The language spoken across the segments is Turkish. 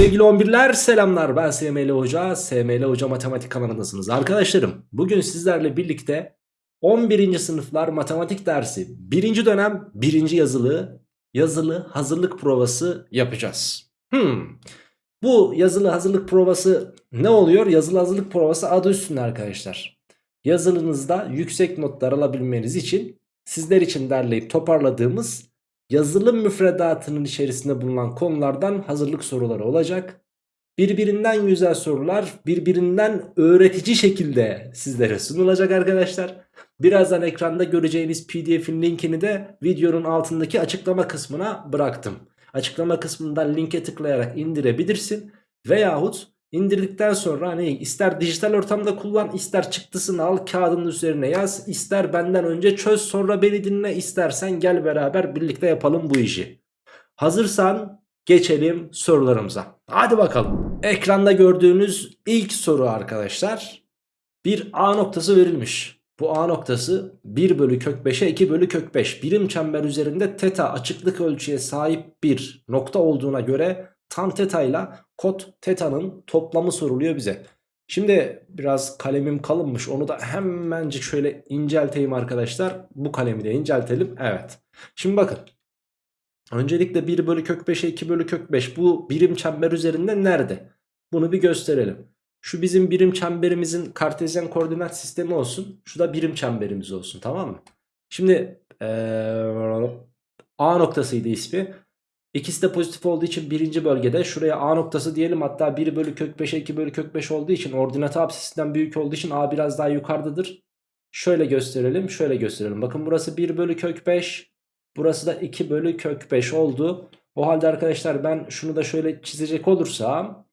Sevgili 11'ler selamlar ben SML Hoca, SML Hoca Matematik kanalındasınız. Arkadaşlarım bugün sizlerle birlikte 11. sınıflar matematik dersi 1. dönem 1. yazılı yazılı hazırlık provası yapacağız. Hmm. Bu yazılı hazırlık provası ne oluyor? Yazılı hazırlık provası adı üstünde arkadaşlar. Yazılınızda yüksek notlar alabilmeniz için sizler için derleyip toparladığımız yazılı müfredatının içerisinde bulunan konulardan hazırlık soruları olacak. Birbirinden güzel sorular birbirinden öğretici şekilde sizlere sunulacak arkadaşlar. Birazdan ekranda göreceğiniz pdf'in linkini de videonun altındaki açıklama kısmına bıraktım. Açıklama kısmından linke tıklayarak indirebilirsin. Veyahut indirdikten sonra hani ister dijital ortamda kullan ister çıktısını al kağıdın üzerine yaz. ister benden önce çöz sonra beni dinle istersen gel beraber birlikte yapalım bu işi. Hazırsan geçelim sorularımıza. Hadi bakalım. Ekranda gördüğünüz ilk soru arkadaşlar. Bir A noktası verilmiş. Bu A noktası 1 bölü kök 5'e 2 bölü kök 5 birim çember üzerinde teta açıklık ölçüye sahip bir nokta olduğuna göre tan teta ile kot teta'nın toplamı soruluyor bize. Şimdi biraz kalemim kalınmış onu da hemencik şöyle incelteyim arkadaşlar. Bu kalemi de inceltelim. Evet. Şimdi bakın. Öncelikle 1 bölü kök 5'e 2 bölü kök 5 bu birim çember üzerinde nerede? Bunu bir gösterelim. Şu bizim birim çemberimizin kartezyen koordinat sistemi olsun. Şu da birim çemberimiz olsun tamam mı? Şimdi ee, A noktasıydı ismi. İkisi de pozitif olduğu için birinci bölgede şuraya A noktası diyelim. Hatta 1 bölü kök 5'e 2 bölü kök 5 olduğu için ordinat absisinden büyük olduğu için A biraz daha yukarıdadır. Şöyle gösterelim şöyle gösterelim. Bakın burası 1 bölü kök 5. Burası da 2 bölü kök 5 oldu. O halde arkadaşlar ben şunu da şöyle çizecek olursam.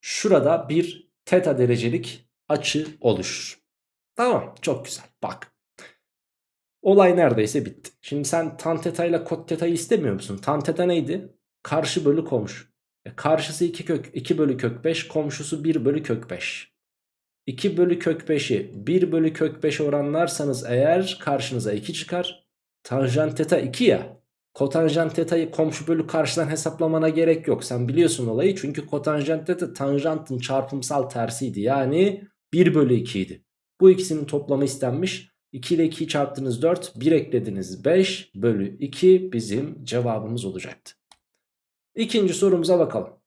Şurada bir teta derecelik açı oluşur. Tamam çok güzel bak. Olay neredeyse bitti. Şimdi sen tan teta ile kot teta'yı istemiyor musun? Tan teta neydi? Karşı bölü komşu. E karşısı 2 kök 2 bölü kök 5, komşusu 1 bölü kök 5. 2 bölü kök 5'i 1 bölü kök 5 oranlarsanız eğer karşınıza 2 çıkar. Tanjant teta 2 ya. Kotanjant teta'yı komşu bölü karşıdan hesaplamana gerek yok. Sen biliyorsun olayı çünkü kotanjant teta tanjantın çarpımsal tersiydi. Yani 1 bölü 2 idi. Bu ikisinin toplamı istenmiş. 2 ile 2'yi çarptınız 4 1 eklediniz 5 bölü 2 bizim cevabımız olacaktı. İkinci sorumuza bakalım.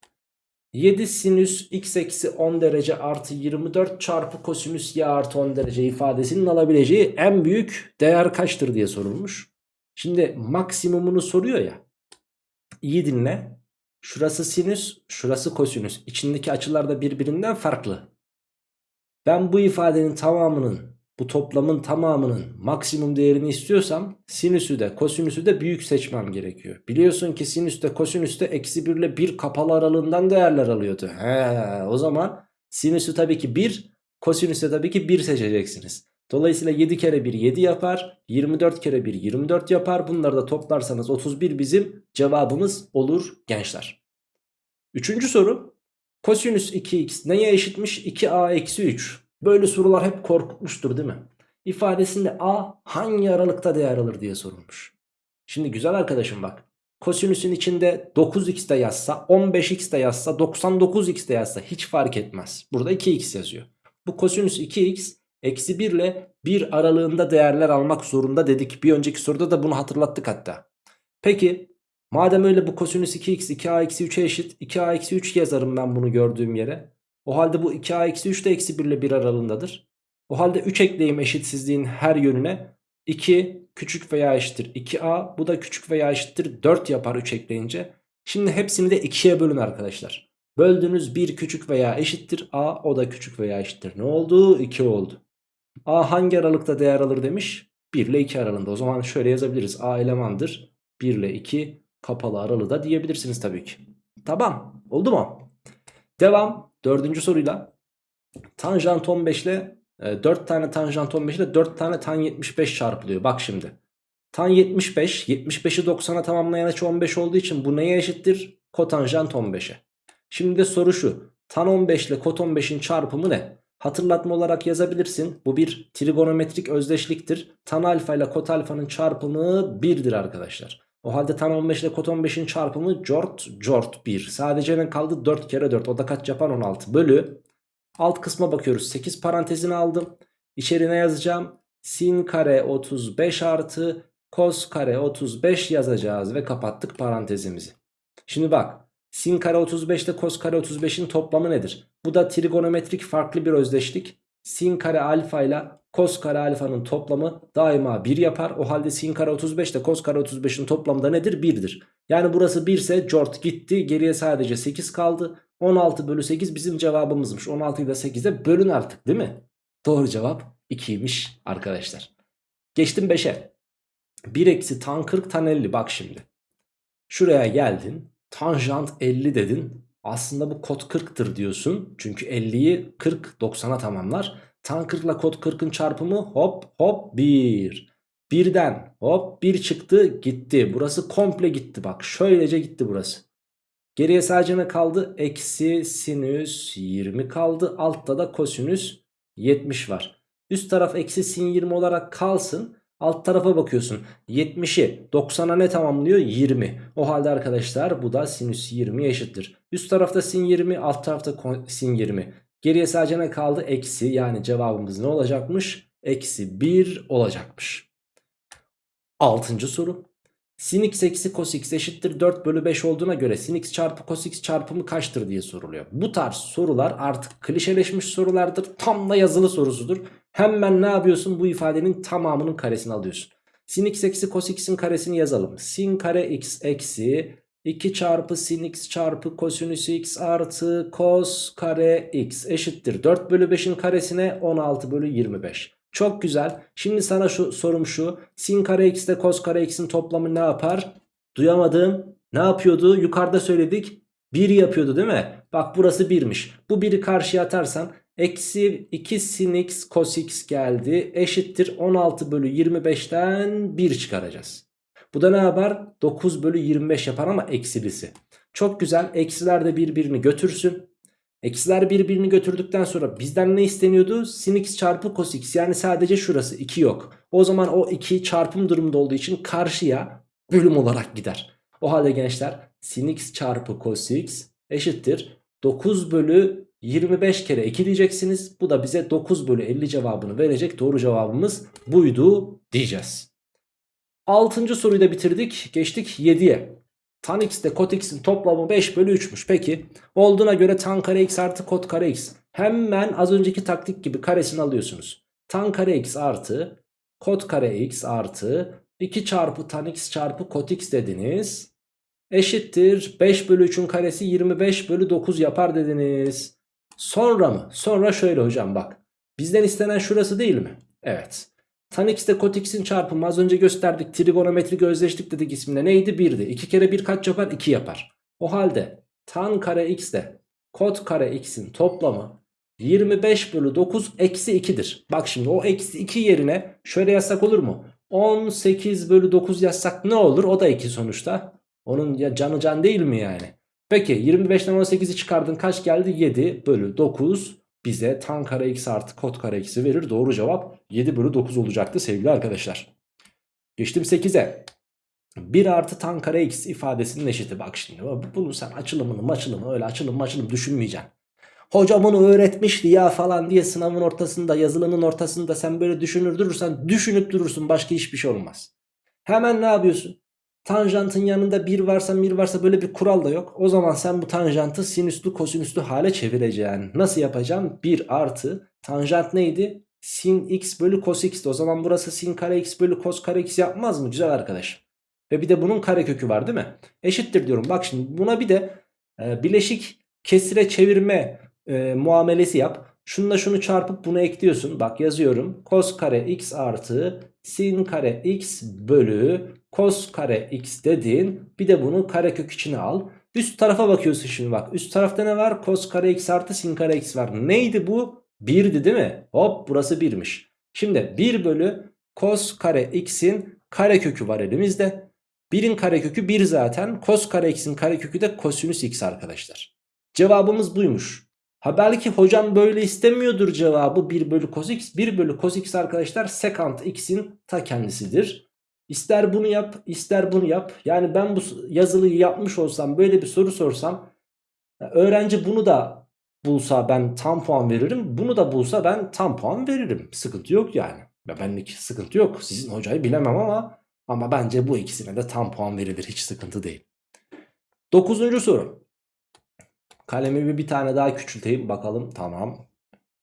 7 sinüs x eksi 10 derece artı 24 çarpı kosinüs y artı 10 derece ifadesinin alabileceği en büyük değer kaçtır diye sorulmuş. Şimdi maksimumunu soruyor ya. İyi dinle. Şurası sinüs, şurası kosinüs. İçindeki açılar da birbirinden farklı. Ben bu ifadenin tamamının bu toplamın tamamının maksimum değerini istiyorsam sinüsü de kosinüsü de büyük seçmem gerekiyor. Biliyorsun ki sinüs de kosinüs de eksi 1 ile 1 kapalı aralığından değerler alıyordu. He, o zaman sinüsü tabii ki 1 kosinüsü tabii ki 1 seçeceksiniz. Dolayısıyla 7 kere 1 7 yapar. 24 kere 1 24 yapar. Bunları da toplarsanız 31 bizim cevabımız olur gençler. Üçüncü soru. Kosinüs 2x neye eşitmiş? 2a eksi 3. Böyle sorular hep korkutmuştur değil mi? İfadesinde a hangi aralıkta değer alır diye sorulmuş. Şimdi güzel arkadaşım bak. Kosinüsün içinde 9x de yazsa 15x de yazsa 99x de yazsa hiç fark etmez. Burada 2x yazıyor. Bu kosinüs 2x eksi 1 ile 1 aralığında değerler almak zorunda dedik. Bir önceki soruda da bunu hatırlattık hatta. Peki madem öyle bu kosinüs 2x 2a eksi 3'e eşit 2a eksi 3 yazarım ben bunu gördüğüm yere. O halde bu 2a eksi 3 de eksi 1 ile 1 aralığındadır. O halde 3 ekleyeyim eşitsizliğin her yönüne. 2 küçük veya eşittir 2a. Bu da küçük veya eşittir 4 yapar 3 ekleyince. Şimdi hepsini de 2'ye bölün arkadaşlar. Böldüğünüz 1 küçük veya eşittir a. O da küçük veya eşittir. Ne oldu? 2 oldu. a hangi aralıkta değer alır demiş? 1 ile 2 aralığında. O zaman şöyle yazabiliriz. a elemandır. 1 ile 2 kapalı aralığı da diyebilirsiniz tabii ki. Tamam. Oldu mu? Devam. Dördüncü soruyla tanjant 15 ile e, 4 tane tanjant 15 ile 4 tane tan 75 çarpılıyor. Bak şimdi. Tan 75, 75'i 90'a tamamlayan açı 15 olduğu için bu neye eşittir? Kotanjant 15'e. Şimdi de soru şu. Tan 15 ile kot 15'in çarpımı ne? Hatırlatma olarak yazabilirsin. Bu bir trigonometrik özdeşliktir. Tan alfa ile kot alfanın çarpımı 1'dir arkadaşlar. O halde tan 15 ile kot 15'in çarpımı cort cort 1. Sadece ne kaldı? 4 kere 4. O da kaç yapar? 16 bölü. Alt kısma bakıyoruz. 8 parantezini aldım. İçerine yazacağım. Sin kare 35 artı kos kare 35 yazacağız ve kapattık parantezimizi. Şimdi bak sin kare 35 ile kos kare 35'in toplamı nedir? Bu da trigonometrik farklı bir özdeşlik. Sin kare alfa ile kos kare alfanın toplamı daima 1 yapar. O halde sin kare 35 ile kos kare 35'in toplamı da nedir? 1'dir. Yani burası 1 ise cort gitti. Geriye sadece 8 kaldı. 16 bölü 8 bizim cevabımızmış. 16'yı da 8'e bölün artık değil mi? Doğru cevap 2'ymiş arkadaşlar. Geçtim 5'e. 1 eksi tan 40 tan 50 bak şimdi. Şuraya geldin. Tanjant 50 dedin. Aslında bu kod 40'tır diyorsun. Çünkü 50'yi 40 90'a tamamlar. Tan 40 ile kod 40'ın çarpımı hop hop 1. Birden hop 1 çıktı gitti. Burası komple gitti bak. Şöylece gitti burası. Geriye sadece ne kaldı? Eksi sinüs 20 kaldı. Altta da kosinüs 70 var. Üst taraf eksi sin 20 olarak kalsın. Alt tarafa bakıyorsun. 70'i 90'a ne tamamlıyor? 20. O halde arkadaşlar bu da sinüs 20 eşittir. Üst tarafta sin 20, alt tarafta sin 20. Geriye sadece ne kaldı? Eksi yani cevabımız ne olacakmış? Eksi 1 olacakmış. Altıncı soru. Sin x eksi cos x eşittir 4 bölü 5 olduğuna göre sin x çarpı cos x çarpımı kaçtır diye soruluyor. Bu tarz sorular artık klişeleşmiş sorulardır. Tam da yazılı sorusudur. Hemen ne yapıyorsun? Bu ifadenin tamamının karesini alıyorsun. Sin x eksi cos x'in karesini yazalım. Sin kare x eksi 2 çarpı sin x çarpı kosinüs x artı cos kare x eşittir. 4 bölü 5'in karesine 16 bölü 25. Çok güzel. Şimdi sana şu sorum şu. Sin kare x ile cos kare x'in toplamı ne yapar? Duyamadım. Ne yapıyordu? Yukarıda söyledik. 1 yapıyordu değil mi? Bak burası 1'miş. Bu 1'i karşıya atarsan eksi 2 sin x cos x geldi. Eşittir 16 bölü 25'ten 1 çıkaracağız. Bu da ne yapar? 9 bölü 25 yapar ama eksilisi. Çok güzel. Eksiler de birbirini götürsün. Eksiler birbirini götürdükten sonra bizden ne isteniyordu? Sin x çarpı cos x yani sadece şurası 2 yok. O zaman o 2 çarpım durumda olduğu için karşıya bölüm olarak gider. O halde gençler sin x çarpı cos x eşittir 9 bölü 25 kere 2 diyeceksiniz. Bu da bize 9 bölü 50 cevabını verecek. Doğru cevabımız buydu diyeceğiz. Altıncı soruyu da bitirdik. Geçtik 7'ye. Tan x ile kot x'in toplamı 5 bölü 3'müş. Peki olduğuna göre tan kare x artı kot kare x. Hemen az önceki taktik gibi karesini alıyorsunuz. Tan kare x artı kot kare x artı 2 çarpı tan x çarpı kot x dediniz. Eşittir 5 bölü 3'ün karesi 25 bölü 9 yapar dediniz. Sonra mı? Sonra şöyle hocam bak. Bizden istenen şurası değil mi? Evet. Tan x ile kot x'in çarpımı az önce gösterdik. Trigonometrik özdeşlik dedik isminde. Neydi? 1'di. 2 kere 1 kaç yapar? 2 yapar. O halde tan kare x ile kot kare x'in toplamı 25 bölü 9 eksi 2'dir. Bak şimdi o eksi 2 yerine şöyle yazsak olur mu? 18 bölü 9 yazsak ne olur? O da 2 sonuçta. Onun ya canı can değil mi yani? Peki 25'ten 18'i çıkardın kaç geldi? 7 bölü 9 bize tan kare x artı kot kare x'i verir. Doğru cevap 7 bölü 9 olacaktı sevgili arkadaşlar. Geçtim 8'e. 1 artı tan kare x ifadesinin eşiti. Bak şimdi bunu sen açılımını maçılımı öyle açılım maçılım düşünmeyeceksin. Hoca bunu öğretmişti ya falan diye sınavın ortasında yazılının ortasında sen böyle düşünür durursan düşünüp durursun başka hiçbir şey olmaz. Hemen ne yapıyorsun? Tanjantın yanında 1 varsa 1 varsa böyle bir kural da yok. O zaman sen bu tanjantı sinüslü kosinüslü hale çevireceksin. Nasıl yapacaksın? 1 artı tanjant neydi? Sin x bölü cos x'ti. O zaman burası sin kare x bölü cos kare x yapmaz mı? Güzel arkadaş. Ve bir de bunun kare kökü var değil mi? Eşittir diyorum. Bak şimdi buna bir de e, bileşik kesire çevirme e, muamelesi yap. Şununla şunu çarpıp bunu ekliyorsun. Bak yazıyorum. Cos kare x artı sin kare x bölü cos kare x dedin. Bir de bunu karekök içine al. Üst tarafa bakıyorsun şimdi bak. Üst tarafta ne var? Cos kare x artı sin kare x var. Neydi bu? 1'di değil mi? Hop burası 1'miş. Şimdi 1 bölü cos kare x'in karekökü var elimizde. 1'in karekökü 1 zaten. Cos kare x'in karekökü de kosinüs x arkadaşlar. Cevabımız buymuş. Ha belki hocam böyle istemiyordur cevabı 1 bölü cos x. 1 bölü cos x arkadaşlar sekant x'in ta kendisidir. İster bunu yap ister bunu yap. Yani ben bu yazılıyı yapmış olsam böyle bir soru sorsam öğrenci bunu da bulsa ben tam puan veririm. Bunu da bulsa ben tam puan veririm. Sıkıntı yok yani. Ve benlik sıkıntı yok. Sizin hocayı bilemem ama ama bence bu ikisine de tam puan verilir. Hiç sıkıntı değil. Dokuzuncu soru. Kalemimi bir tane daha küçülteyim bakalım. Tamam.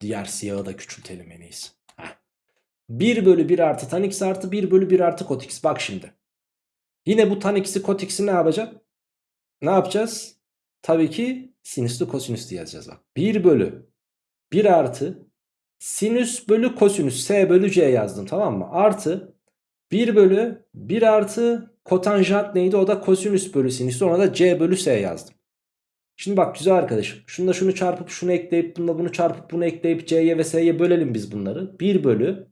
Diğer siyahı da küçültelim en iyisi. Heh. 1 bölü 1 artı tan x artı 1 bölü 1 artı kot x. Bak şimdi. Yine bu tan x'i kot x'i ne yapacak? Ne yapacağız? Tabii ki sinüslü kosinüslü yazacağız bak. 1 bölü 1 artı sinüs bölü kosinüs s bölü c yazdım tamam mı? Artı 1 bölü 1 artı kotanjant neydi? O da kosinüs bölü sinüs. Ona da c bölü s yazdım. Şimdi bak güzel arkadaşım. Şunu da şunu çarpıp şunu ekleyip bununla bunu çarpıp bunu ekleyip c'ye ve s'ye bölelim biz bunları. 1 bölü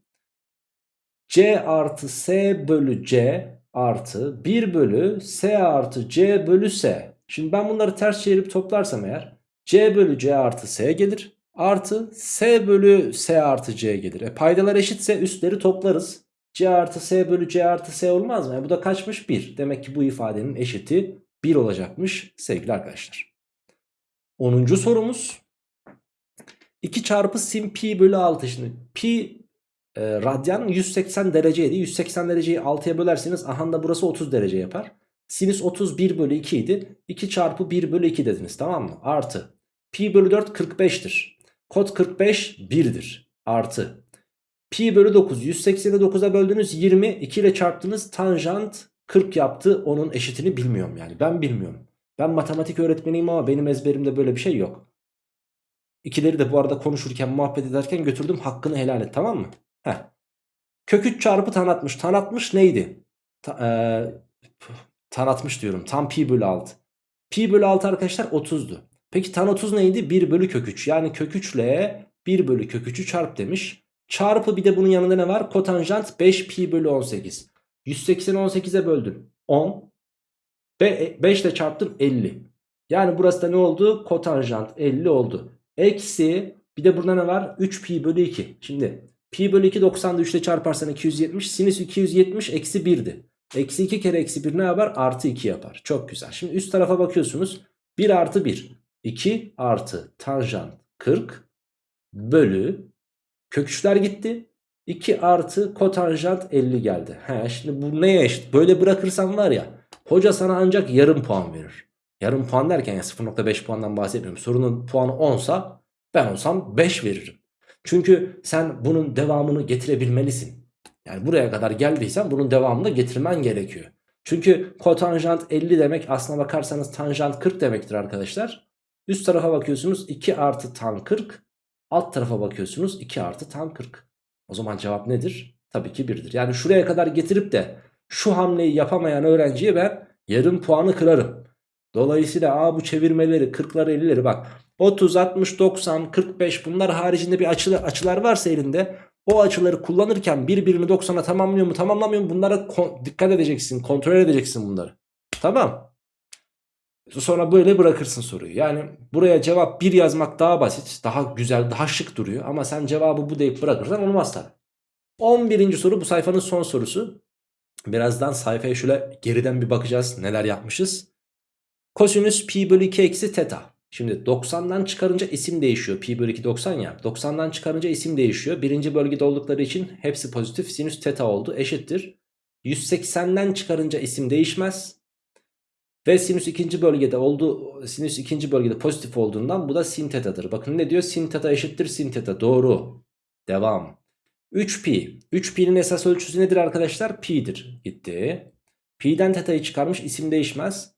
c artı s bölü c artı 1 bölü s artı c bölü s. Şimdi ben bunları ters çevirip toplarsam eğer c bölü c artı s gelir. Artı s bölü s artı c gelir. E paydalar eşitse üstleri toplarız. c artı s bölü c artı s olmaz mı? E bu da kaçmış? 1. Demek ki bu ifadenin eşiti 1 olacakmış sevgili arkadaşlar. 10. sorumuz 2 çarpı sin pi bölü 6 şimdi pi e, radyan 180 dereceydi. 180 dereceyi 6'ya bölerseniz aha da burası 30 derece yapar. Sinüs 31 bölü 2 idi. 2 çarpı 1 bölü 2 dediniz tamam mı? Artı. Pi bölü 4 45'tir kod 45 1'dir artı. Pi bölü 9 180'i 9'a böldünüz. 20 2 ile çarptınız. Tanjant 40 yaptı. Onun eşitini bilmiyorum yani. Ben bilmiyorum. Ben matematik öğretmeniyim ama benim ezberimde böyle bir şey yok. İkileri de bu arada konuşurken muhabbet ederken götürdüm. Hakkını helal et tamam mı? Heh. Kök 3 çarpı tan 60. Tan 60 neydi? Ta, e, tan 60 diyorum. Tam pi bölü 6. Pi bölü 6 arkadaşlar 30'du. Peki tan 30 neydi? 1 bölü kök 3. Yani kök 3 ile 1 bölü kök 3'ü çarp demiş. Çarpı bir de bunun yanında ne var? Kotanjant 5 pi bölü 18. 180'i 18'e böldüm. 10. 5 ile çarptım 50. Yani burası da ne oldu? Kotanjant 50 oldu. Eksi bir de burada ne var? 3 pi bölü 2. Şimdi pi bölü 2 90'da 3 ile çarparsan 270. Sinüs 270 eksi 1'di. Eksi 2 kere eksi 1 ne yapar? Artı 2 yapar. Çok güzel. Şimdi üst tarafa bakıyorsunuz. 1 artı 1. 2 artı tanjant 40 bölü köküçler gitti. 2 artı kotanjant 50 geldi. He, şimdi bu neye eşit? Böyle bırakırsam var ya Hoca sana ancak yarım puan verir. Yarım puan derken ya 0.5 puandan bahsetmiyorum. Sorunun puanı 10 sa ben olsam 5 veririm. Çünkü sen bunun devamını getirebilmelisin. Yani buraya kadar geldiysen bunun devamını getirmen gerekiyor. Çünkü kotanjant 50 demek aslına bakarsanız tanjant 40 demektir arkadaşlar. Üst tarafa bakıyorsunuz 2 artı tan 40. Alt tarafa bakıyorsunuz 2 artı tan 40. O zaman cevap nedir? Tabii ki 1'dir. Yani şuraya kadar getirip de şu hamleyi yapamayan öğrenciye ben yarım puanı kırarım. Dolayısıyla a bu çevirmeleri 40'ları 50'leri bak 30, 60, 90, 45 bunlar haricinde bir açılar, açılar varsa elinde o açıları kullanırken birbirini 90'a tamamlıyor mu tamamlamıyor mu bunlara dikkat edeceksin kontrol edeceksin bunları. Tamam. Sonra böyle bırakırsın soruyu. Yani buraya cevap 1 yazmak daha basit, daha güzel, daha şık duruyor. Ama sen cevabı bu deyip bırakırsan olmaz tabi. 11. soru bu sayfanın son sorusu. Birazdan sayfaya şöyle geriden bir bakacağız neler yapmışız. Kosinüs pi bölü 2 eksi teta. Şimdi 90'dan çıkarınca isim değişiyor. Pi bölü 2 90 ya. 90'dan çıkarınca isim değişiyor. Birinci bölgede oldukları için hepsi pozitif. Sinüs teta oldu. Eşittir. 180'den çıkarınca isim değişmez. Ve sinüs ikinci bölgede oldu. Sinüs ikinci bölgede pozitif olduğundan bu da sin tetadır. Bakın ne diyor? Sin teta eşittir sin teta. Doğru. Devam. 3pi. 3pi'nin esas ölçüsü nedir arkadaşlar? Pi'dir. Gitti. Pi'den teta'yı çıkarmış isim değişmez.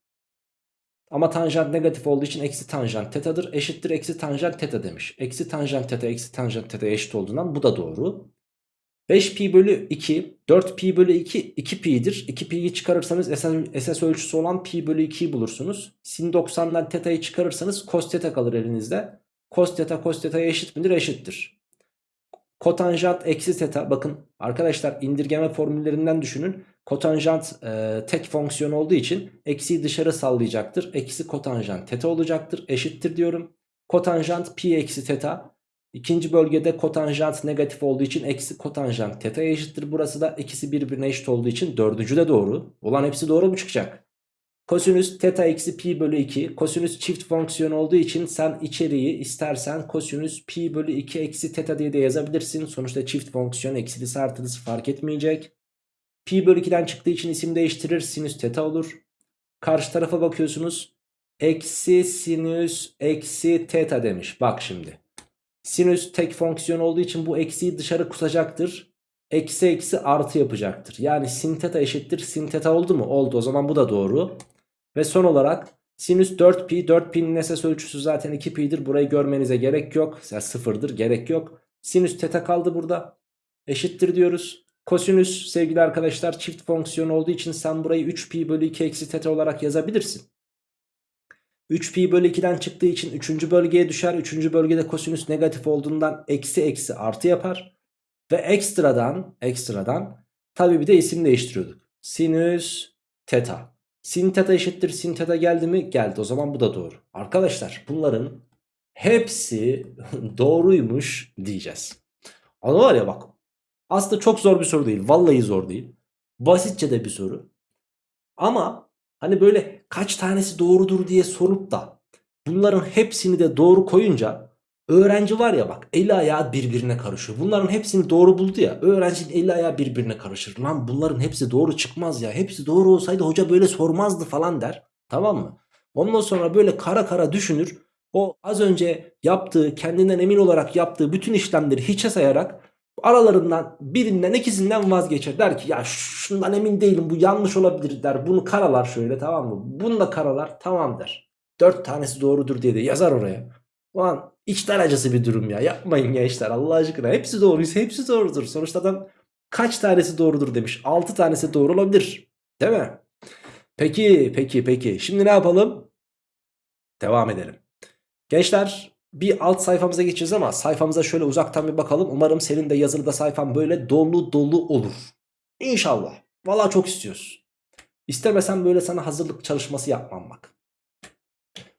Ama tanjant negatif olduğu için eksi tanjant tetadır. Eşittir eksi tanjant teta demiş. Eksi tanjant teta eksi tanjant teta eşit olduğundan bu da doğru. 5pi bölü 2 4pi bölü 2 2pi'dir. 2pi'yi çıkarırsanız esas, ölçüsü olan pi bölü 2'yi bulursunuz. Sin 90'dan teta'yı çıkarırsanız cos teta kalır elinizde. Cos teta cos teta'ya eşit midir? Eşittir. Kotanjant eksi teta bakın arkadaşlar indirgeme formüllerinden düşünün. Kotanjant e, tek fonksiyon olduğu için eksiyi dışarı sallayacaktır. Eksi kotanjant teta olacaktır. Eşittir diyorum. Kotanjant pi eksi teta İkinci bölgede kotanjant negatif olduğu için eksi kotanjant teta eşittir. Burası da ikisi birbirine eşit olduğu için dördüncü de doğru. Olan hepsi doğru mu çıkacak? Kosinüs teta eksi pi bölü 2. Kosinüs çift fonksiyon olduğu için sen içeriği istersen kosinüs pi bölü 2 eksi teta diye de yazabilirsin. Sonuçta çift fonksiyon eksilisi artılısı fark etmeyecek. Pi bölü 2'den çıktığı için isim değiştirir. Sinüs teta olur. Karşı tarafa bakıyorsunuz. Eksi sinüs eksi teta demiş. Bak şimdi. Sinüs tek fonksiyon olduğu için bu eksiyi dışarı kutacaktır. Eksi eksi artı yapacaktır. Yani sin teta eşittir sin teta oldu mu? Oldu. O zaman bu da doğru. Ve son olarak sinüs 4pi. 4pi'nin esas ölçüsü zaten 2pi'dir. Burayı görmenize gerek yok. Yani sıfırdır gerek yok. Sinüs teta kaldı burada. Eşittir diyoruz. Kosinüs sevgili arkadaşlar çift fonksiyon olduğu için sen burayı 3pi bölü 2 eksi teta olarak yazabilirsin. 3pi bölü 2'den çıktığı için 3. bölgeye düşer. 3. bölgede kosinüs negatif olduğundan eksi eksi artı yapar. Ve ekstradan ekstradan tabi bir de isim değiştiriyorduk. Sinüs teta. Sin teta eşittir sin teta geldi mi? Geldi. O zaman bu da doğru. Arkadaşlar bunların hepsi doğruymuş diyeceğiz. Ama var ya bak aslında çok zor bir soru değil. Vallahi zor değil. Basitçe de bir soru. Ama hani böyle kaç tanesi doğrudur diye sorup da bunların hepsini de doğru koyunca öğrenci var ya bak eli ayağı birbirine karışıyor. Bunların hepsini doğru buldu ya öğrencinin eli ayağı birbirine karışır. Lan bunların hepsi doğru çıkmaz ya. Hepsi doğru olsaydı hoca böyle sormazdı falan der. Tamam mı? Ondan sonra böyle kara kara düşünür. O az önce yaptığı kendinden emin olarak yaptığı bütün işlemleri hiçe sayarak aralarından birinden ikisinden vazgeçer. Der ki ya şundan emin değilim bu yanlış olabilir der. Bunu karalar şöyle tamam mı? Bunu da karalar tamam der. Dört tanesi doğrudur diye de yazar oraya. Ulan içler acısı bir durum ya. Yapmayın gençler Allah aşkına. Hepsi doğruysa hepsi doğrudur. Sonuçta adam kaç tanesi doğrudur demiş. Altı tanesi doğru olabilir. Değil mi? Peki peki peki. Şimdi ne yapalım? Devam edelim. Gençler bir alt sayfamıza geçeceğiz ama sayfamıza şöyle uzaktan bir bakalım. Umarım senin de yazılıda sayfan böyle dolu dolu olur. İnşallah. Valla çok istiyoruz. İstemesen böyle sana hazırlık çalışması yapmam bak.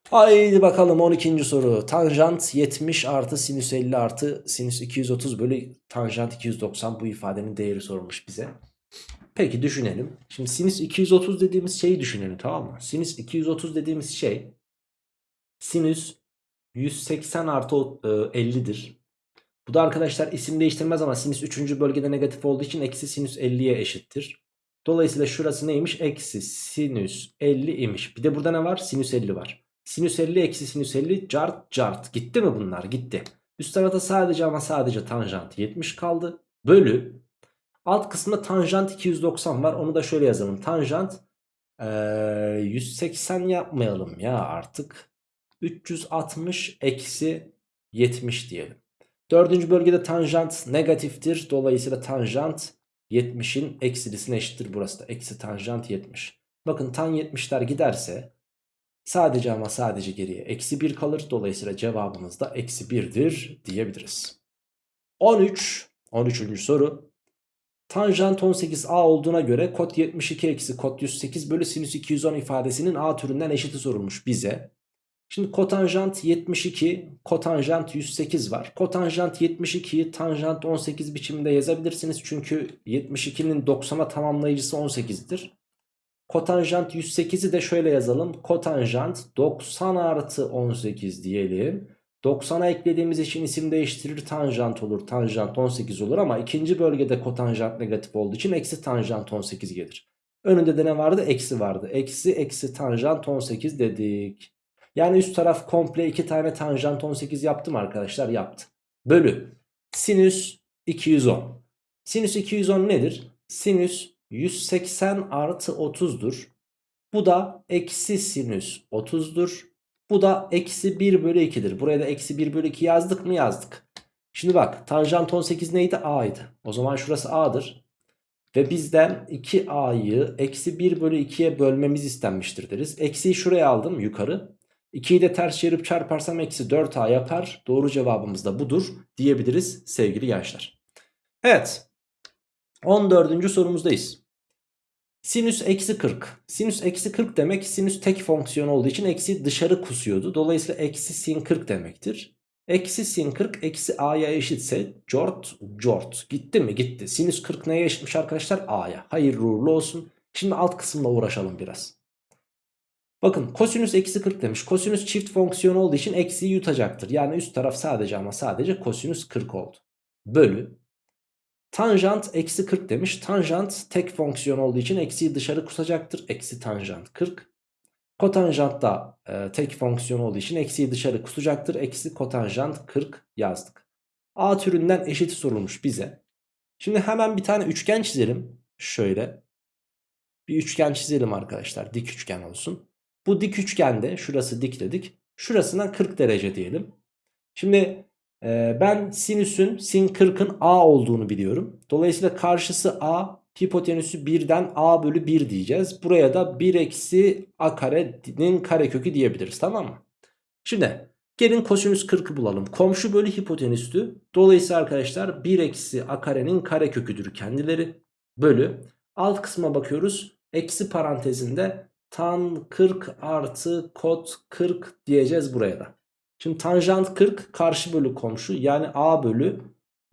Haydi bakalım 12. soru. Tanjant 70 artı sinüs 50 artı sinüs 230 bölü tanjant 290 bu ifadenin değeri sorulmuş bize. Peki düşünelim. Şimdi sinüs 230 dediğimiz şeyi düşünelim tamam mı? Sinüs 230 dediğimiz şey sinüs 180 artı 50'dir. Bu da arkadaşlar isim değiştirmez ama sinüs 3. bölgede negatif olduğu için eksi sinüs 50'ye eşittir. Dolayısıyla şurası neymiş? Eksi sinüs 50 imiş. Bir de burada ne var? Sinüs 50 var. Sinüs 50 eksi sinüs 50 cart cart. Gitti mi bunlar? Gitti. Üst tarafta sadece ama sadece tanjant 70 kaldı. Bölü. Alt kısmında tanjant 290 var. Onu da şöyle yazalım. Tanjant ee, 180 yapmayalım ya artık. 360 eksi 70 diyelim. Dördüncü bölgede tanjant negatiftir. Dolayısıyla tanjant 70'in eksilisine eşittir burası da. Eksi tanjant 70. Bakın tan 70'ler giderse sadece ama sadece geriye eksi 1 kalır. Dolayısıyla cevabımız da eksi 1'dir diyebiliriz. 13. 13. soru. Tanjant 18a olduğuna göre kod 72 eksi kod 108 bölü sinüs 210 ifadesinin a türünden eşiti sorulmuş bize. Şimdi kotanjant 72, kotanjant 108 var. Kotanjant 72'yi tanjant 18 biçiminde yazabilirsiniz. Çünkü 72'nin 90'a tamamlayıcısı 18'dir. Kotanjant 108'i de şöyle yazalım. Kotanjant 90 artı 18 diyelim. 90'a eklediğimiz için isim değiştirir tanjant olur. Tanjant 18 olur ama ikinci bölgede kotanjant negatif olduğu için eksi tanjant 18 gelir. Önünde de ne vardı? Eksi vardı. Eksi eksi tanjant 18 dedik. Yani üst taraf komple 2 tane tanjant 18 yaptım arkadaşlar yaptı. Bölü sinüs 210. Sinüs 210 nedir? Sinüs 180 artı 30'dur. Bu da eksi sinüs 30'dur. Bu da eksi 1 bölü 2'dir. Buraya da eksi 1 bölü 2 yazdık mı yazdık. Şimdi bak tanjant 18 neydi? A'ydı. O zaman şurası A'dır. Ve bizden 2A'yı eksi 1 bölü 2'ye bölmemiz istenmiştir deriz. Eksiyi şuraya aldım yukarı. 2'yi de ters çevirip çarparsam eksi 4a yapar. Doğru cevabımız da budur diyebiliriz sevgili gençler. Evet 14. sorumuzdayız. Sinüs eksi 40. Sinüs eksi 40 demek sinüs tek fonksiyon olduğu için eksi dışarı kusuyordu. Dolayısıyla eksi sin 40 demektir. Eksi sin 40 eksi a'ya eşitse cort cort. Gitti mi? Gitti. Sinüs 40 neye eşitmiş arkadaşlar? A'ya. Hayırlı uğurlu olsun. Şimdi alt kısımla uğraşalım biraz. Bakın kosinüs eksi 40 demiş. Kosinüs çift fonksiyon olduğu için eksiyi yutacaktır. Yani üst taraf sadece ama sadece kosinüs 40 oldu. Bölü. Tanjant eksi 40 demiş. Tanjant tek fonksiyon olduğu için eksiyi dışarı kusacaktır. Eksi tanjant 40. Kotanjant da e, tek fonksiyon olduğu için eksiyi dışarı kusacaktır. Eksi kotanjant 40 yazdık. A türünden eşit sorulmuş bize. Şimdi hemen bir tane üçgen çizelim. Şöyle. Bir üçgen çizelim arkadaşlar. Dik üçgen olsun. Bu dik üçgende şurası dik dedik. Şurasına 40 derece diyelim. Şimdi e, ben sinüsün sin 40'ın a olduğunu biliyorum. Dolayısıyla karşısı a hipotenüsü 1'den a bölü 1 diyeceğiz. Buraya da 1 eksi a karenin karekökü diyebiliriz tamam mı? Şimdi gelin kosinüs 40'ı bulalım. Komşu bölü hipotenüstü. Dolayısıyla arkadaşlar 1 eksi a karenin kareköküdür kendileri. Bölü. Alt kısma bakıyoruz. Eksi parantezinde tan 40 artı kot 40 diyeceğiz buraya da. Şimdi tanjant 40 karşı bölü komşu yani a bölü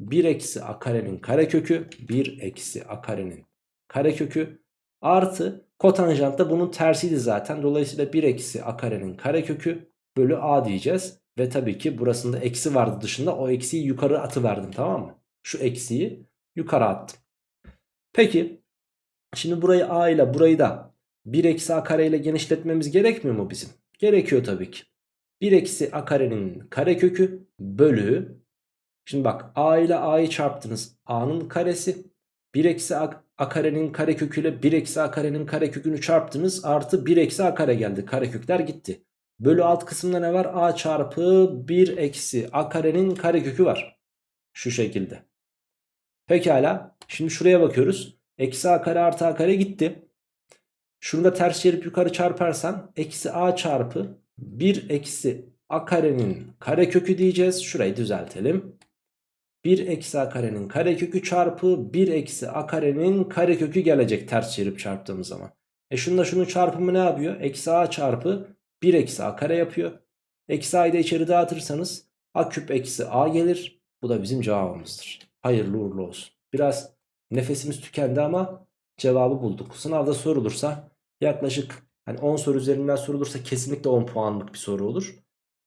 1 eksi a karenin karekökü 1 eksi a karenin karekökü artı kotanjant da bunun tersiydi zaten. Dolayısıyla 1 eksi a karenin karekökü bölü a diyeceğiz. Ve tabii ki burasında eksi vardı dışında o eksiyi yukarı atıverdim tamam mı? Şu eksiyi yukarı attım. Peki şimdi burayı a ile burayı da 1 eksi a kare ile genişletmemiz gerekmiyor mu bizim? Gerekiyor tabii ki. 1 eksi a karenin karekökü bölü Şimdi bak a ile a'yı çarptınız. a'nın karesi 1 eksi a, a karenin kareköküyle 1 eksi a karenin karekökünü çarptınız. Artı 1 eksi a kare geldi. Karekökler gitti. Bölü alt kısımda ne var? a çarpı 1 eksi a karenin karekökü var. Şu şekilde. Pekala. Şimdi şuraya bakıyoruz. Eksi a kare artı a kare gitti. Şunu da ters çevirip yukarı çarparsan eksi a çarpı 1 eksi a karenin karekökü diyeceğiz. Şurayı düzeltelim. 1 eksi a karenin karekökü çarpı 1 eksi a karenin karekökü gelecek ters çevirip çarptığımız zaman. E şununla şunun çarpımı ne yapıyor? Eksi a çarpı 1 eksi a kare yapıyor. Eksi a'yı da içeri dağıtırsanız a küp eksi a gelir. Bu da bizim cevabımızdır. Hayırlı uğurlu olsun. Biraz nefesimiz tükendi ama cevabı bulduk. Sınavda sorulursa yaklaşık hani 10 soru üzerinden sorulursa kesinlikle 10 puanlık bir soru olur.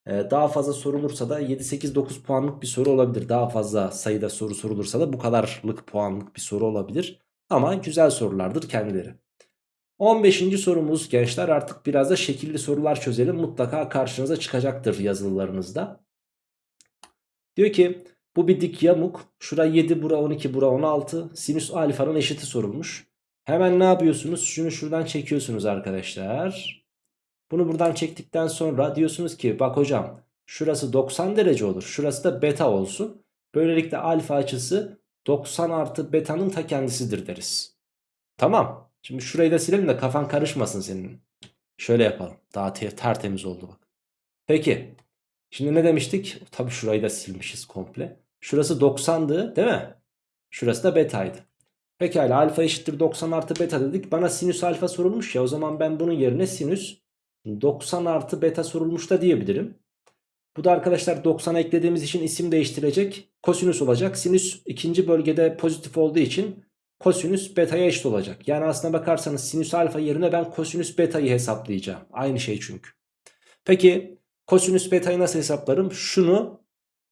Ee, daha fazla sorulursa da 7-8-9 puanlık bir soru olabilir. Daha fazla sayıda soru sorulursa da bu kadarlık puanlık bir soru olabilir. Ama güzel sorulardır kendileri. 15. sorumuz gençler artık biraz da şekilli sorular çözelim. Mutlaka karşınıza çıkacaktır yazılılarınızda. Diyor ki bu bir dik yamuk. Şura 7 bura 12 bura 16. Sinüs alfanın eşiti sorulmuş. Hemen ne yapıyorsunuz? Şunu şuradan çekiyorsunuz arkadaşlar. Bunu buradan çektikten sonra diyorsunuz ki bak hocam şurası 90 derece olur. Şurası da beta olsun. Böylelikle alfa açısı 90 artı beta'nın ta kendisidir deriz. Tamam. Şimdi şurayı da silelim de kafan karışmasın senin. Şöyle yapalım. Daha tertemiz oldu bak. Peki. Şimdi ne demiştik? Tabii şurayı da silmişiz komple. Şurası 90'dı değil mi? Şurası da beta'ydı. Pekala alfa eşittir 90 artı beta dedik. Bana sinüs alfa sorulmuş ya o zaman ben bunun yerine sinüs 90 artı beta sorulmuş da diyebilirim. Bu da arkadaşlar 90'a eklediğimiz için isim değiştirecek. Kosinüs olacak. Sinüs ikinci bölgede pozitif olduğu için kosinüs beta'ya eşit olacak. Yani aslına bakarsanız sinüs alfa yerine ben kosinüs beta'yı hesaplayacağım. Aynı şey çünkü. Peki kosinüs beta'yı nasıl hesaplarım? Şunu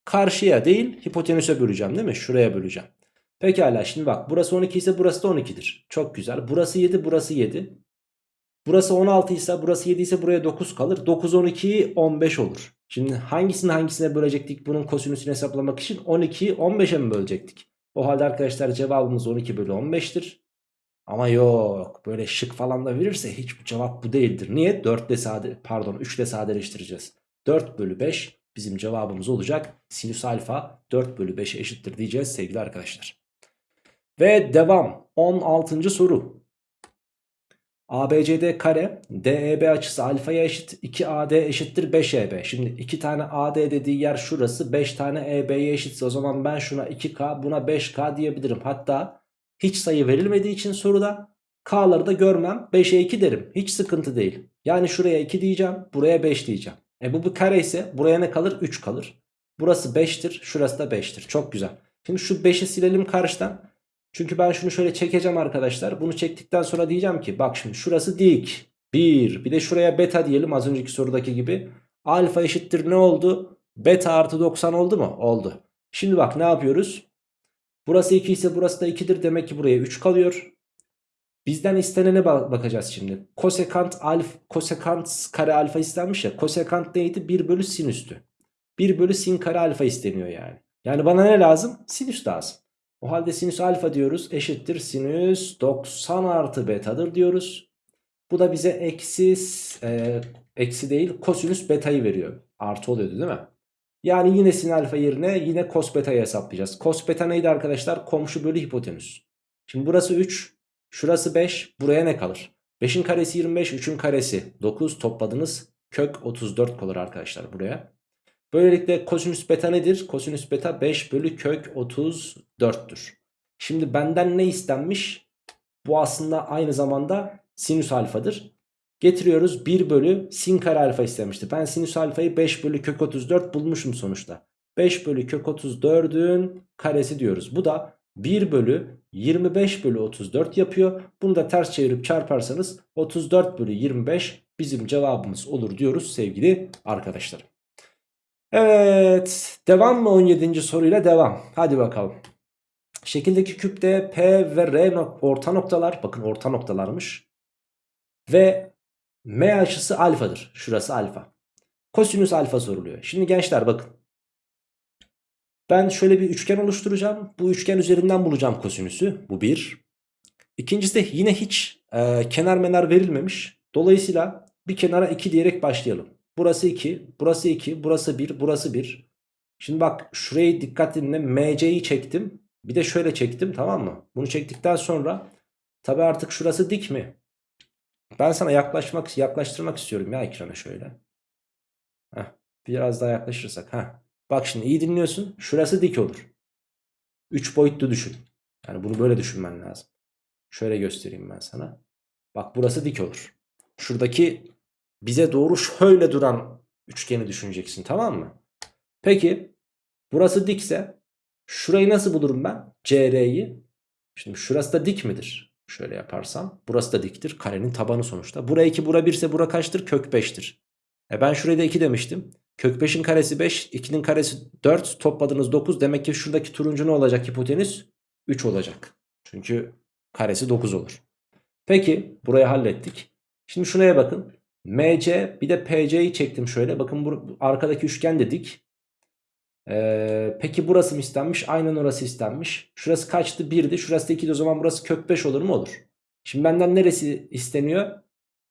karşıya değil hipotenüse böleceğim değil mi? Şuraya böleceğim. Pekala şimdi bak burası 12 ise burası da 12'dir. Çok güzel. Burası 7 burası 7. Burası 16 ise burası 7 ise buraya 9 kalır. 9 12 15 olur. Şimdi hangisini hangisine bölecektik bunun kosinüsünü hesaplamak için? 12'yi 15'e mi bölecektik? O halde arkadaşlar cevabımız 12 bölü 15'tir. Ama yok böyle şık falan da verirse hiç bu cevap bu değildir. Niye? 4 ile sade pardon 3 ile sadeleştireceğiz. 4 bölü 5 bizim cevabımız olacak. Sinüs alfa 4 bölü 5'e eşittir diyeceğiz sevgili arkadaşlar. Ve devam 16. soru. ABCD kare DEB açısı alfaya eşit 2AD eşittir 5EB. Şimdi 2 tane AD dediği yer şurası 5 tane EB'ye eşitse o zaman ben şuna 2K buna 5K diyebilirim. Hatta hiç sayı verilmediği için soruda K'ları da görmem 5'e 2 derim. Hiç sıkıntı değil. Yani şuraya 2 diyeceğim buraya 5 diyeceğim. E bu bir kare ise buraya ne kalır? 3 kalır. Burası 5'tir. Şurası da 5'tir. Çok güzel. Şimdi şu 5'i silelim karşıdan. Çünkü ben şunu şöyle çekeceğim arkadaşlar. Bunu çektikten sonra diyeceğim ki bak şimdi şurası dik. 1. Bir de şuraya beta diyelim az önceki sorudaki gibi. Alfa eşittir ne oldu? Beta artı 90 oldu mu? Oldu. Şimdi bak ne yapıyoruz? Burası 2 ise burası da 2'dir. Demek ki buraya 3 kalıyor. Bizden istenene bakacağız şimdi. Kosekant alfa, kosekant kare alfa istenmiş ya. Kosekant neydi? 1 bölü sinüstü. 1 bölü sin kare alfa isteniyor yani. Yani bana ne lazım? Sinüs lazım. O halde sinüs alfa diyoruz eşittir sinüs 90 artı betadır diyoruz. Bu da bize eksi, e, eksi değil kosinüs betayı veriyor. Artı oluyordu değil mi? Yani yine sin alfa yerine yine kos betayı hesaplayacağız. Kos beta neydi arkadaşlar? Komşu bölü hipotenüs. Şimdi burası 3, şurası 5, buraya ne kalır? 5'in karesi 25, 3'ün karesi 9 topladınız. Kök 34 kalır arkadaşlar buraya. Böylelikle kosinüs beta nedir? Kosinüs beta 5 bölü kök 34'tür. Şimdi benden ne istenmiş? Bu aslında aynı zamanda sinüs alfadır. Getiriyoruz 1 bölü sin kare alfa istemişti. Ben sinüs alfayı 5 bölü kök 34 bulmuşum sonuçta. 5 bölü kök 34'ün karesi diyoruz. Bu da 1 bölü 25 bölü 34 yapıyor. Bunu da ters çevirip çarparsanız 34 bölü 25 bizim cevabımız olur diyoruz sevgili arkadaşlarım. Evet devam mı 17. soruyla devam. Hadi bakalım. Şekildeki küpte P ve R orta noktalar bakın orta noktalarmış. Ve M açısı alfadır. Şurası alfa. Kosinüs alfa soruluyor. Şimdi gençler bakın. Ben şöyle bir üçgen oluşturacağım. Bu üçgen üzerinden bulacağım kosinüsü. Bu bir. İkincisi de yine hiç e, kenar menar verilmemiş. Dolayısıyla bir kenara 2 diyerek başlayalım. Burası 2, burası 2, burası 1, burası 1. Şimdi bak şurayı dikkat dinle. MC'yi çektim. Bir de şöyle çektim tamam mı? Bunu çektikten sonra tabi artık şurası dik mi? Ben sana yaklaşmak yaklaştırmak istiyorum ya ekrana şöyle. Heh, biraz daha yaklaşırsak. Heh. Bak şimdi iyi dinliyorsun. Şurası dik olur. 3 boyutlu düşün. Yani bunu böyle düşünmen lazım. Şöyle göstereyim ben sana. Bak burası dik olur. Şuradaki bize doğru şöyle duran üçgeni düşüneceksin tamam mı? Peki burası dikse şurayı nasıl bulurum ben? CR'yi. Şimdi şurası da dik midir? Şöyle yaparsam burası da diktir. Karenin tabanı sonuçta. Bura 2 bura 1 ise bura kaçtır? Kök 5'tir. E ben şuraya da 2 demiştim. Kök 5'in karesi 5, 2'nin karesi 4, topladınız 9. Demek ki şuradaki turuncu ne olacak hipotenüs? 3 olacak. Çünkü karesi 9 olur. Peki burayı hallettik. Şimdi şuraya bakın. MC bir de PC'yi çektim şöyle. Bakın bu arkadaki üçgen de dik. Ee, peki burası mı istenmiş? Aynen orası istenmiş. Şurası kaçtı? 1'di. Şurası da 2'di. O zaman burası kök 5 olur mu? Olur. Şimdi benden neresi isteniyor?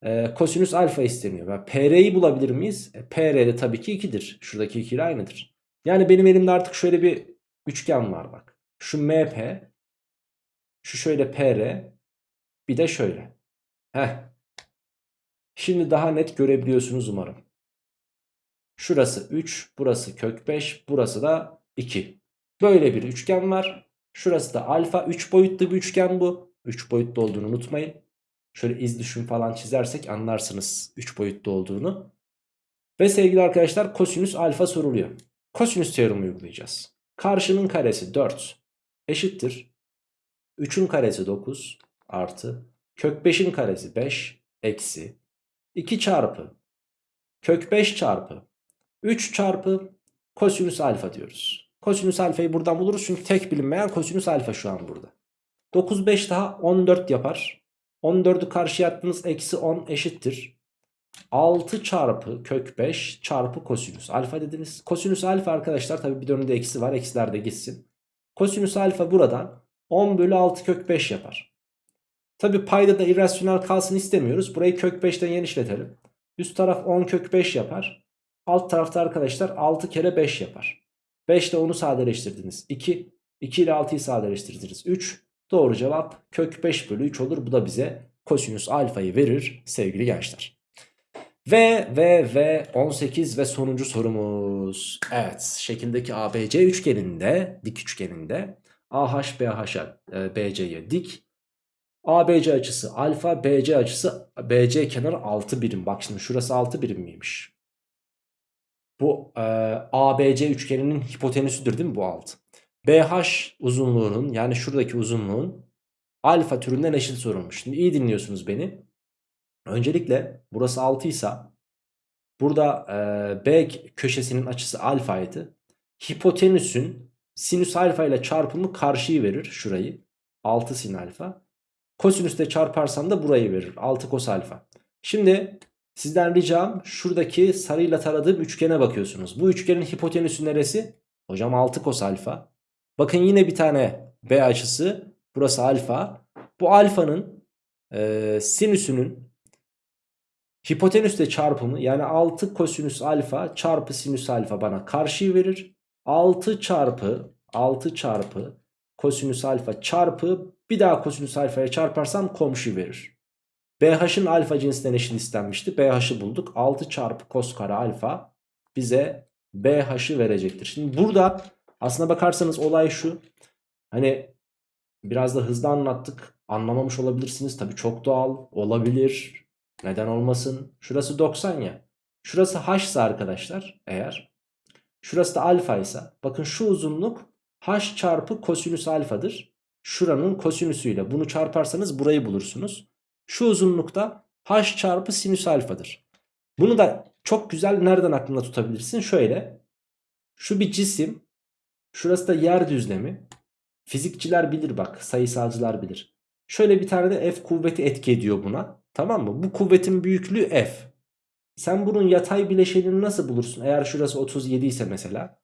Ee, kosinüs alfa isteniyor. Ben PR'yi bulabilir miyiz? E, PR de tabii ki 2'dir. Şuradaki 2 ile aynıdır. Yani benim elimde artık şöyle bir üçgen var bak. Şu MP. Şu şöyle PR. Bir de şöyle. Heh. Şimdi daha net görebiliyorsunuz umarım. Şurası 3, burası kök 5, burası da 2. Böyle bir üçgen var. Şurası da alfa 3 boyutlu bir üçgen bu. 3 boyutlu olduğunu unutmayın. Şöyle iz düşüm falan çizersek anlarsınız 3 boyutlu olduğunu. Ve sevgili arkadaşlar kosinüs alfa soruluyor. Kosinüs teoremi uygulayacağız. Karşının karesi 4 eşittir. 3'ün karesi 9 artı kök 5'in karesi 5 eksi 2 çarpı kök 5 çarpı 3 çarpı kosinüs alfa diyoruz. Kosinüs alfayı buradan buluruz çünkü tek bilinmeyen kosinüs alfa şu an burada. 9 5 daha 14 yapar. 14'ü karşıya attınız eksi 10 eşittir. 6 çarpı kök 5 çarpı kosinüs alfa dediniz. Kosinüs alfa arkadaşlar tabi bir dönümde eksi var eksiler de gitsin. Kosinüs alfa buradan 10 bölü 6 kök 5 yapar. Tabi payda da irrasyonel kalsın istemiyoruz. Burayı kök 5'ten genişletelim. Üst taraf 10 kök 5 yapar. Alt tarafta arkadaşlar 6 kere 5 yapar. 5 ile 10'u sadeleştirdiniz. 2. 2 ile 6'yı sadeleştirdiniz. 3. Doğru cevap kök 5 bölü 3 olur. Bu da bize kosinüs alfayı verir sevgili gençler. Ve ve ve 18 ve sonuncu sorumuz. Evet şekildeki ABC üçgeninde dik üçgeninde AH BH'a e, BC'ye dik ABC açısı alfa, BC açısı BC kenarı 6 birim. Bak şimdi şurası 6 birim miymiş? Bu e, ABC üçgeninin hipotenüsüdür değil mi bu 6? BH uzunluğunun yani şuradaki uzunluğun alfa türünden eşit sorulmuş. Şimdi iyi dinliyorsunuz beni. Öncelikle burası 6 ise burada e, B köşesinin açısı alfaydı. Hipotenüsün sinüs alfa ile çarpımı karşıyı verir şurayı. 6 sin alfa. Kosinüste çarparsan da burayı verir. 6 kos alfa. Şimdi sizden ricam şuradaki sarıyla taradığım üçgene bakıyorsunuz. Bu üçgenin hipotenüsü neresi? Hocam 6 kos alfa. Bakın yine bir tane B açısı. Burası alfa. Bu alfanın e, sinüsünün hipotenüsle çarpımı yani 6 kosinüs alfa çarpı sinüs alfa bana karşıyı verir. 6 çarpı 6 çarpı kosinüs alfa çarpı bir daha kosinüs alfaya çarparsam komşu verir. BH'ın alfa cinsinden eşit istenmişti. BH'ı bulduk. 6 çarpı kos kare alfa bize BH'ı verecektir. Şimdi burada aslına bakarsanız olay şu. Hani biraz da hızlı anlattık. Anlamamış olabilirsiniz. Tabii çok doğal olabilir. Neden olmasın? Şurası 90 ya. Şurası h ise arkadaşlar eğer. Şurası da alfa ise. Bakın şu uzunluk h çarpı kosinüs alfadır. Şuranın kosinüsüyle bunu çarparsanız burayı bulursunuz. Şu uzunlukta h çarpı sinüs alfadır. Bunu da çok güzel nereden aklında tutabilirsin? Şöyle. Şu bir cisim. Şurası da yer düzlemi. Fizikçiler bilir bak. Sayısalcılar bilir. Şöyle bir tane de F kuvveti etki ediyor buna. Tamam mı? Bu kuvvetin büyüklüğü F. Sen bunun yatay bileşenini nasıl bulursun? Eğer şurası 37 ise mesela.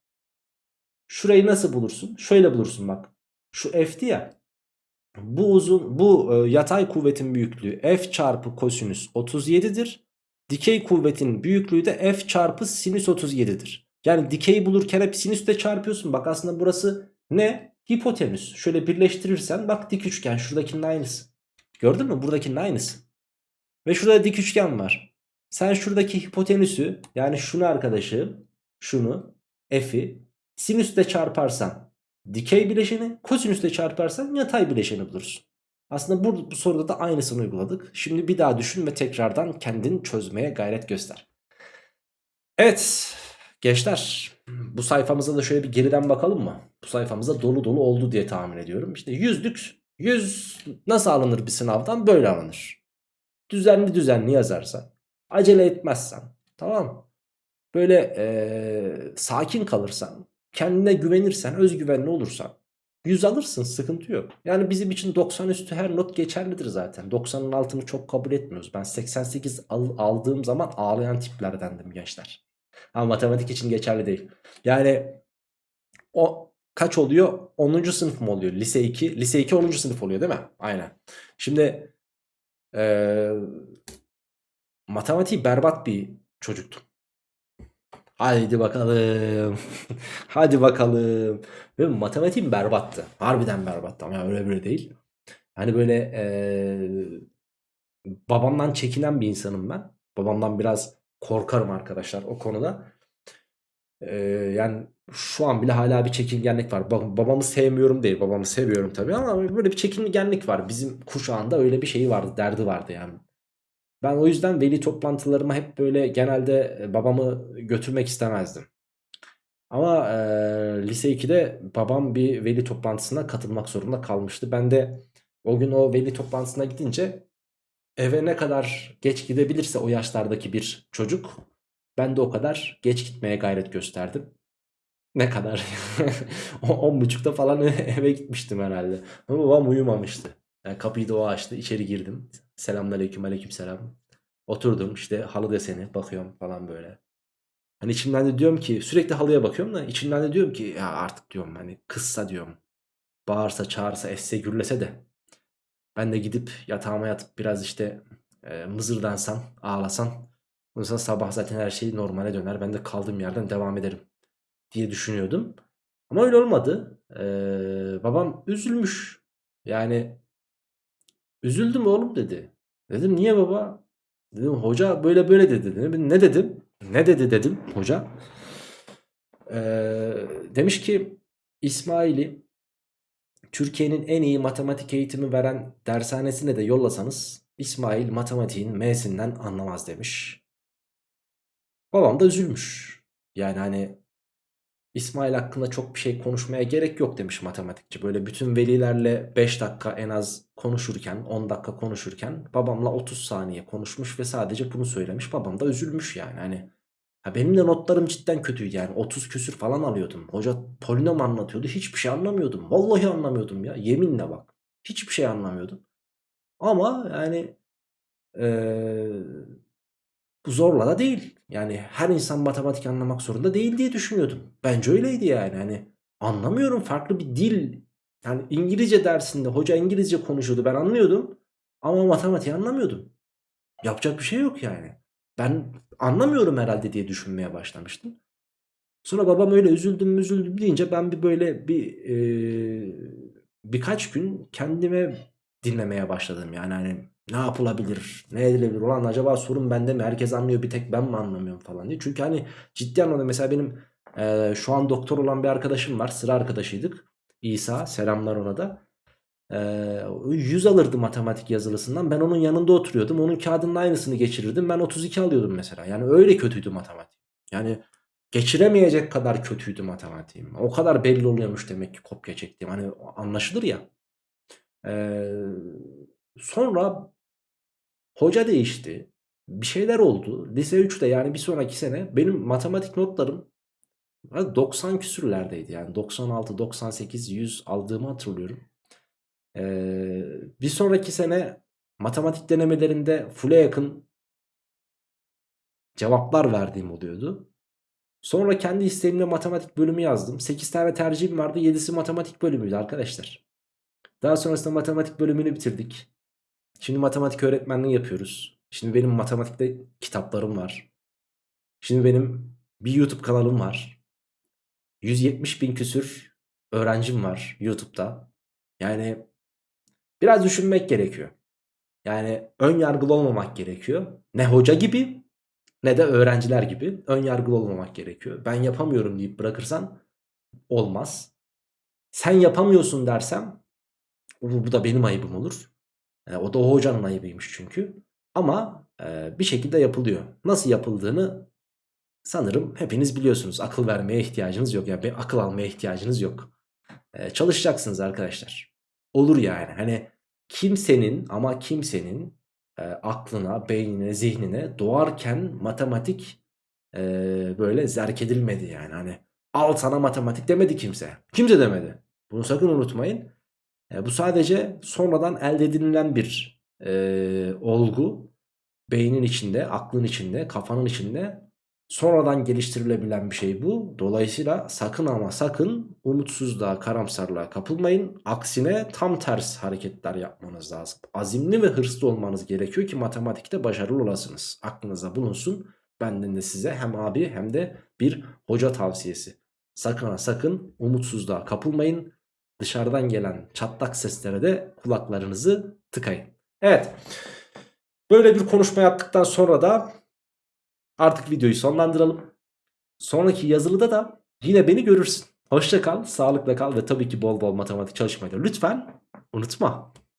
Şurayı nasıl bulursun? Şöyle bulursun bak. Şu F'ti ya. Bu uzun bu e, yatay kuvvetin büyüklüğü F çarpı kosinüs 37'dir. Dikey kuvvetin büyüklüğü de F çarpı sinüs 37'dir. Yani dikeyi bulurken hep sinüsle çarpıyorsun. Bak aslında burası ne? Hipotenüs. Şöyle birleştirirsen bak dik üçgen şuradakinin aynısı. Gördün mü? Buradakinin aynısı. Ve şurada dik üçgen var. Sen şuradaki hipotenüsü yani şunu arkadaşım şunu f'i sinüsle çarparsan dikey bileşeni kosinüsle çarparsan yatay bileşeni bulursun. Aslında bu, bu soruda da aynısını uyguladık. Şimdi bir daha düşün ve tekrardan kendin çözmeye gayret göster. Evet gençler bu sayfamıza da şöyle bir geriden bakalım mı? Bu sayfamıza dolu dolu oldu diye tahmin ediyorum. İşte yüzlük yüz nasıl alınır bir sınavdan? Böyle alınır. Düzenli düzenli yazarsan acele etmezsen tamam Böyle ee, sakin kalırsan kendine güvenirsen özgüvenli olursan 100 alırsın sıkıntı yok. Yani bizim için 90 üstü her not geçerlidir zaten. 90'ın altını çok kabul etmiyoruz. Ben 88 al, aldığım zaman ağlayan tiplerdendim gençler. Ama matematik için geçerli değil. Yani o kaç oluyor? 10. sınıf mı oluyor? Lise 2. Lise 2 10. sınıf oluyor değil mi? Aynen. Şimdi ee, matematiği berbat bir çocuktum. Haydi bakalım. Hadi bakalım. Ve matematiğim berbattı. Harbiden berbattı ama öyle böyle değil. Hani böyle ee, babamdan çekinen bir insanım ben. Babamdan biraz korkarım arkadaşlar o konuda. Ee, yani şu an bile hala bir çekingenlik var. Babamı sevmiyorum değil. Babamı seviyorum tabii ama böyle bir çekingenlik var. Bizim kuşağında öyle bir şey vardı. Derdi vardı yani. Ben o yüzden veli toplantılarıma hep böyle genelde e, babamı götürmek istemezdim. Ama e, lise 2'de babam bir veli toplantısına katılmak zorunda kalmıştı. Ben de o gün o veli toplantısına gidince eve ne kadar geç gidebilirse o yaşlardaki bir çocuk ben de o kadar geç gitmeye gayret gösterdim. Ne kadar? 10.30'da falan eve gitmiştim herhalde. Ama babam uyumamıştı. Yani kapıyı da o açtı. içeri girdim. Selamünaleyküm aleyküm selam. Oturdum işte halı deseni bakıyorum falan böyle. Hani içimden de diyorum ki sürekli halıya bakıyorum da içimden de diyorum ki ya artık diyorum hani kızsa diyorum. Bağırsa çağırsa esse gürlese de. Ben de gidip yatağıma yatıp biraz işte e, mızırdansam ağlasam. Ondan sonra sabah zaten her şey normale döner. Ben de kaldığım yerden devam ederim diye düşünüyordum. Ama öyle olmadı. Ee, babam üzülmüş. Yani üzüldüm oğlum dedi. Dedim niye baba? Dedim hoca böyle böyle dedi. Dedim. Ne dedim? Ne dedi dedim hoca. Ee, demiş ki İsmail'i Türkiye'nin en iyi matematik eğitimi veren dershanesine de yollasanız İsmail matematiğin M'sinden anlamaz demiş. Babam da üzülmüş. Yani hani İsmail hakkında çok bir şey konuşmaya gerek yok demiş matematikçi. Böyle bütün velilerle 5 dakika en az konuşurken 10 dakika konuşurken babamla 30 saniye konuşmuş ve sadece bunu söylemiş. Babam da üzülmüş yani hani. Ha benim de notlarım cidden kötüydü yani 30 küsür falan alıyordum. Hoca polinom anlatıyordu hiçbir şey anlamıyordum. Vallahi anlamıyordum ya yeminle bak. Hiçbir şey anlamıyordum. Ama yani eee, bu zorla da değil. Yani her insan matematik anlamak zorunda değil diye düşünüyordum. Bence öyleydi yani. Hani anlamıyorum farklı bir dil. Yani İngilizce dersinde hoca İngilizce konuşuyordu ben anlıyordum. Ama matematiği anlamıyordum. Yapacak bir şey yok yani. Ben anlamıyorum herhalde diye düşünmeye başlamıştım. Sonra babam öyle üzüldüm üzüldüm deyince ben bir böyle bir eee, birkaç gün kendime dinlemeye başladım. Yani hani ne yapılabilir, ne edilebilir ulan acaba sorun bende mi herkes anlıyor bir tek ben mi anlamıyorum falan diye. Çünkü hani ciddi anlamda mesela benim eee, şu an doktor olan bir arkadaşım var sıra arkadaşıydık. İsa selamlar ona da. Eee 100 alırdı matematik yazılısından ben onun yanında oturuyordum onun kağıdının aynısını geçirirdim ben 32 alıyordum mesela. Yani öyle kötüydü matematik. Yani geçiremeyecek kadar kötüydü matematiğim. O kadar belli oluyormuş demek ki kopya çektiğim. Hani anlaşılır ya. Eee, sonra hoca değişti. Bir şeyler oldu. Lise 3'te yani bir sonraki sene benim matematik notlarım 90 küsürlerdeydi. Yani 96, 98, 100 aldığımı hatırlıyorum. Eee, bir sonraki sene matematik denemelerinde full'e yakın cevaplar verdiğim oluyordu. Sonra kendi isteğimle matematik bölümü yazdım. 8 tane tercihim vardı. 7'si matematik bölümüydü arkadaşlar. Daha sonrasında matematik bölümünü bitirdik. Şimdi matematik öğretmenliği yapıyoruz. Şimdi benim matematikte kitaplarım var. Şimdi benim bir YouTube kanalım var. 170 bin küsür öğrencim var YouTube'da. Yani biraz düşünmek gerekiyor. Yani ön yargılı olmamak gerekiyor. Ne hoca gibi ne de öğrenciler gibi ön yargılı olmamak gerekiyor. Ben yapamıyorum deyip bırakırsan olmaz. Sen yapamıyorsun dersem bu, bu da benim ayıbım olur. E, o da o hocanın ayıbıymış çünkü. Ama e, bir şekilde yapılıyor. Nasıl yapıldığını sanırım hepiniz biliyorsunuz. Akıl vermeye ihtiyacınız yok. Yani akıl almaya ihtiyacınız yok. E, çalışacaksınız arkadaşlar. Olur yani. Hani kimsenin ama kimsenin e, aklına, beynine, zihnine doğarken matematik e, böyle zerk edilmedi yani. Hani al sana matematik demedi kimse. Kimse demedi. Bunu sakın unutmayın. E, bu sadece sonradan elde edilen bir e, olgu. Beynin içinde, aklın içinde, kafanın içinde sonradan geliştirilebilen bir şey bu. Dolayısıyla sakın ama sakın umutsuzluğa, karamsarlığa kapılmayın. Aksine tam ters hareketler yapmanız lazım. Azimli ve hırslı olmanız gerekiyor ki matematikte başarılı olasınız. Aklınıza bulunsun. Benden de size hem abi hem de bir hoca tavsiyesi. Sakın ha sakın umutsuzluğa kapılmayın. Dışarıdan gelen çatlak seslere de kulaklarınızı tıkayın. Evet. Böyle bir konuşma yaptıktan sonra da artık videoyu sonlandıralım. Sonraki yazılıda da yine beni görürsün. Hoşça kal, sağlıkla kal ve tabii ki bol bol matematik çalışmayı lütfen unutma.